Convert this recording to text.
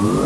Bye.